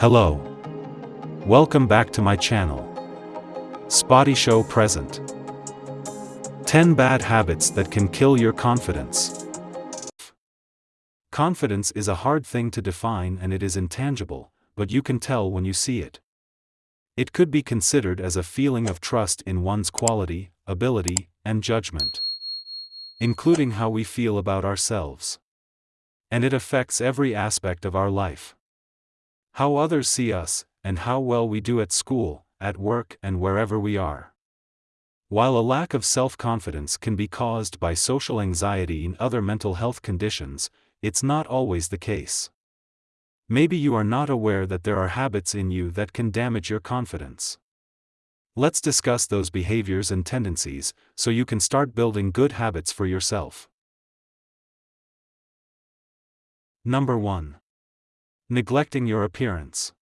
Hello. Welcome back to my channel. Spotty Show present. 10 bad habits that can kill your confidence. Confidence is a hard thing to define and it is intangible, but you can tell when you see it. It could be considered as a feeling of trust in one's quality, ability, and judgment, including how we feel about ourselves. And it affects every aspect of our life. How others see us, and how well we do at school, at work, and wherever we are. While a lack of self confidence can be caused by social anxiety and other mental health conditions, it's not always the case. Maybe you are not aware that there are habits in you that can damage your confidence. Let's discuss those behaviors and tendencies so you can start building good habits for yourself. Number 1. Neglecting your appearance.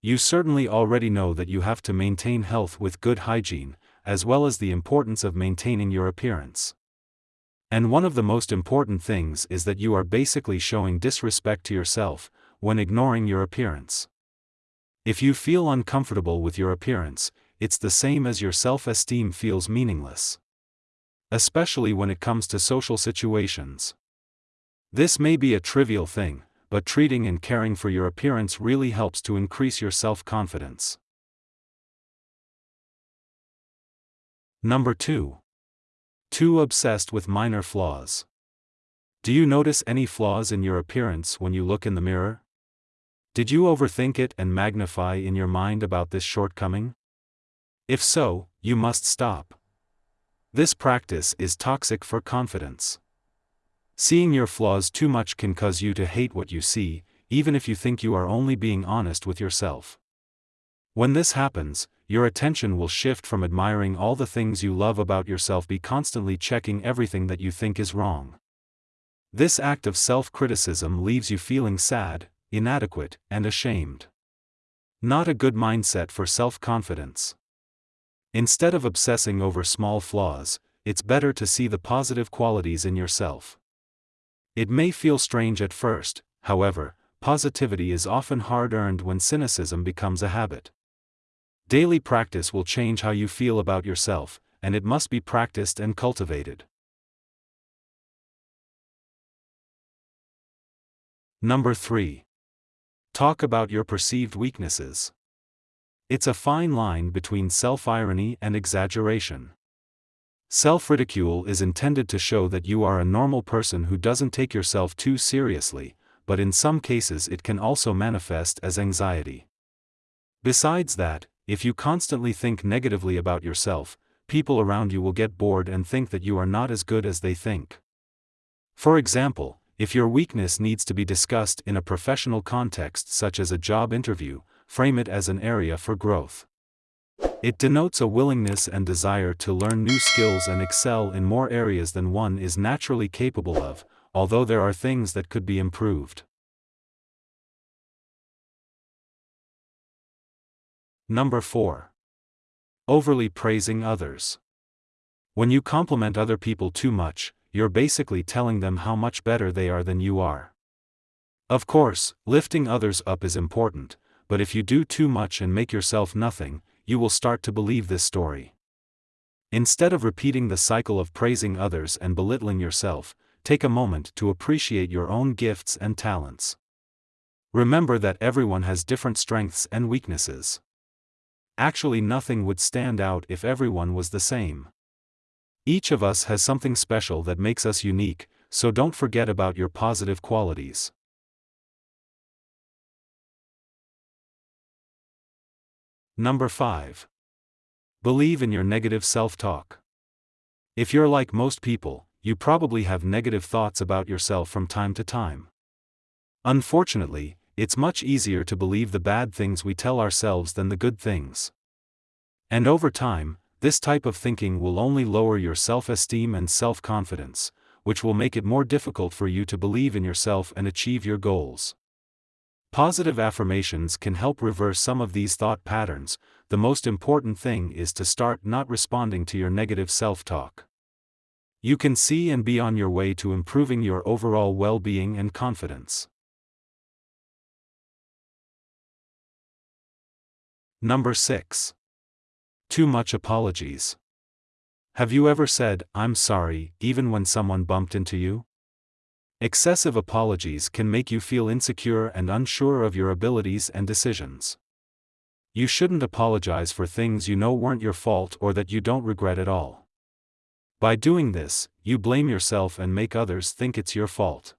You certainly already know that you have to maintain health with good hygiene, as well as the importance of maintaining your appearance. And one of the most important things is that you are basically showing disrespect to yourself, when ignoring your appearance. If you feel uncomfortable with your appearance, it's the same as your self esteem feels meaningless. Especially when it comes to social situations. This may be a trivial thing, but treating and caring for your appearance really helps to increase your self confidence. Number 2. Too obsessed with minor flaws. Do you notice any flaws in your appearance when you look in the mirror? Did you overthink it and magnify in your mind about this shortcoming? If so, you must stop. This practice is toxic for confidence. Seeing your flaws too much can cause you to hate what you see, even if you think you are only being honest with yourself. When this happens, your attention will shift from admiring all the things you love about yourself be constantly checking everything that you think is wrong. This act of self criticism leaves you feeling sad, inadequate, and ashamed. Not a good mindset for self confidence. Instead of obsessing over small flaws, it's better to see the positive qualities in yourself. It may feel strange at first, however, positivity is often hard earned when cynicism becomes a habit. Daily practice will change how you feel about yourself, and it must be practiced and cultivated. Number 3. Talk about your perceived weaknesses. It's a fine line between self irony and exaggeration. Self ridicule is intended to show that you are a normal person who doesn't take yourself too seriously, but in some cases it can also manifest as anxiety. Besides that, if you constantly think negatively about yourself, people around you will get bored and think that you are not as good as they think. For example, if your weakness needs to be discussed in a professional context such as a job interview, frame it as an area for growth. It denotes a willingness and desire to learn new skills and excel in more areas than one is naturally capable of, although there are things that could be improved. Number 4. Overly praising others. When you compliment other people too much, you're basically telling them how much better they are than you are. Of course, lifting others up is important, but if you do too much and make yourself nothing, you will start to believe this story. Instead of repeating the cycle of praising others and belittling yourself, take a moment to appreciate your own gifts and talents. Remember that everyone has different strengths and weaknesses. Actually, nothing would stand out if everyone was the same. Each of us has something special that makes us unique, so don't forget about your positive qualities. Number 5. Believe in your negative self talk. If you're like most people, you probably have negative thoughts about yourself from time to time. Unfortunately, it's much easier to believe the bad things we tell ourselves than the good things. And over time, this type of thinking will only lower your self esteem and self confidence, which will make it more difficult for you to believe in yourself and achieve your goals. Positive affirmations can help reverse some of these thought patterns, the most important thing is to start not responding to your negative self talk. You can see and be on your way to improving your overall well being and confidence. Number 6. Too much apologies. Have you ever said, I'm sorry, even when someone bumped into you? Excessive apologies can make you feel insecure and unsure of your abilities and decisions. You shouldn't apologize for things you know weren't your fault or that you don't regret at all. By doing this, you blame yourself and make others think it's your fault.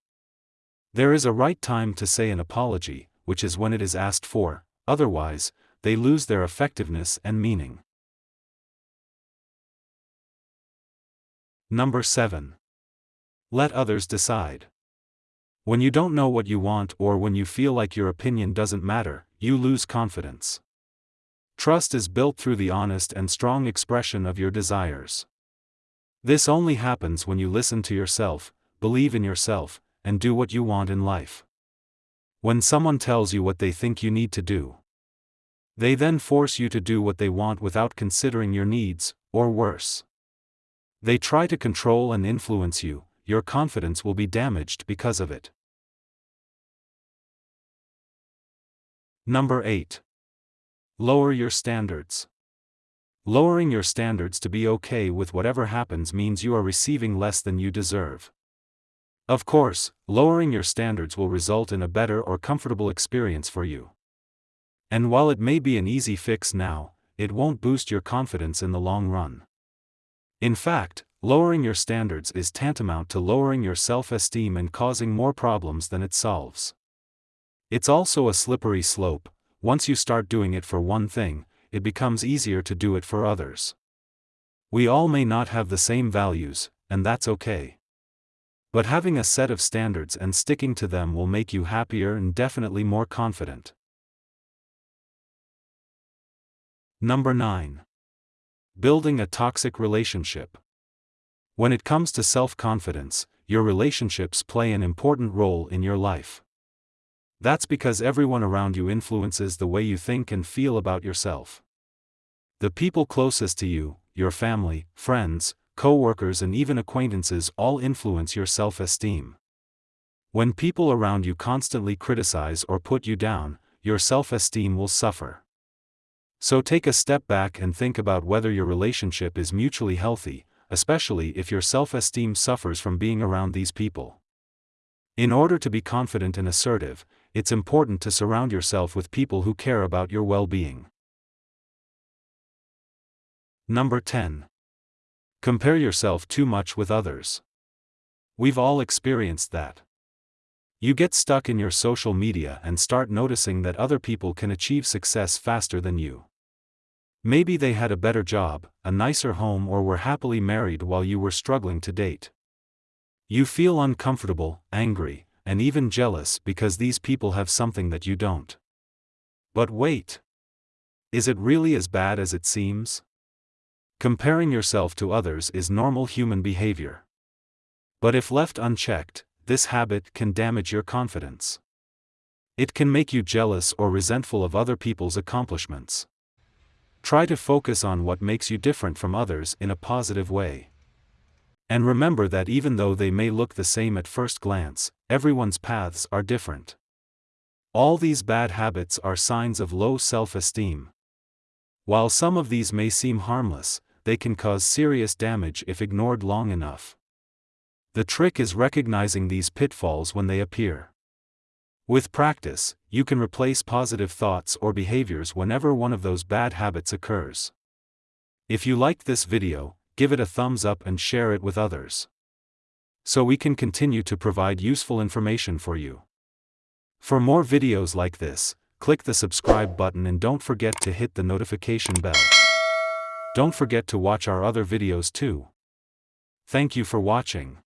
There is a right time to say an apology, which is when it is asked for, otherwise, they lose their effectiveness and meaning. Number 7. Let others decide. When you don't know what you want or when you feel like your opinion doesn't matter, you lose confidence. Trust is built through the honest and strong expression of your desires. This only happens when you listen to yourself, believe in yourself, and do what you want in life. When someone tells you what they think you need to do, they then force you to do what they want without considering your needs, or worse. They try to control and influence you, your confidence will be damaged because of it. Number 8. Lower your standards. Lowering your standards to be okay with whatever happens means you are receiving less than you deserve. Of course, lowering your standards will result in a better or comfortable experience for you. And while it may be an easy fix now, it won't boost your confidence in the long run. In fact, lowering your standards is tantamount to lowering your self esteem and causing more problems than it solves. It's also a slippery slope, once you start doing it for one thing, it becomes easier to do it for others. We all may not have the same values, and that's okay. But having a set of standards and sticking to them will make you happier and definitely more confident. Number 9. Building a toxic relationship. When it comes to self confidence, your relationships play an important role in your life. That's because everyone around you influences the way you think and feel about yourself. The people closest to you, your family, friends, co-workers and even acquaintances all influence your self-esteem. When people around you constantly criticize or put you down, your self-esteem will suffer. So take a step back and think about whether your relationship is mutually healthy, especially if your self-esteem suffers from being around these people. In order to be confident and assertive, it's important to surround yourself with people who care about your well being. Number 10. Compare yourself too much with others. We've all experienced that. You get stuck in your social media and start noticing that other people can achieve success faster than you. Maybe they had a better job, a nicer home, or were happily married while you were struggling to date. You feel uncomfortable, angry, and even jealous because these people have something that you don't. But wait. Is it really as bad as it seems? Comparing yourself to others is normal human behavior. But if left unchecked, this habit can damage your confidence. It can make you jealous or resentful of other people's accomplishments. Try to focus on what makes you different from others in a positive way. And remember that even though they may look the same at first glance, everyone's paths are different. All these bad habits are signs of low self esteem. While some of these may seem harmless, they can cause serious damage if ignored long enough. The trick is recognizing these pitfalls when they appear. With practice, you can replace positive thoughts or behaviors whenever one of those bad habits occurs. If you liked this video, give it a thumbs up and share it with others. So we can continue to provide useful information for you. For more videos like this, click the subscribe button and don't forget to hit the notification bell. Don't forget to watch our other videos too. Thank you for watching.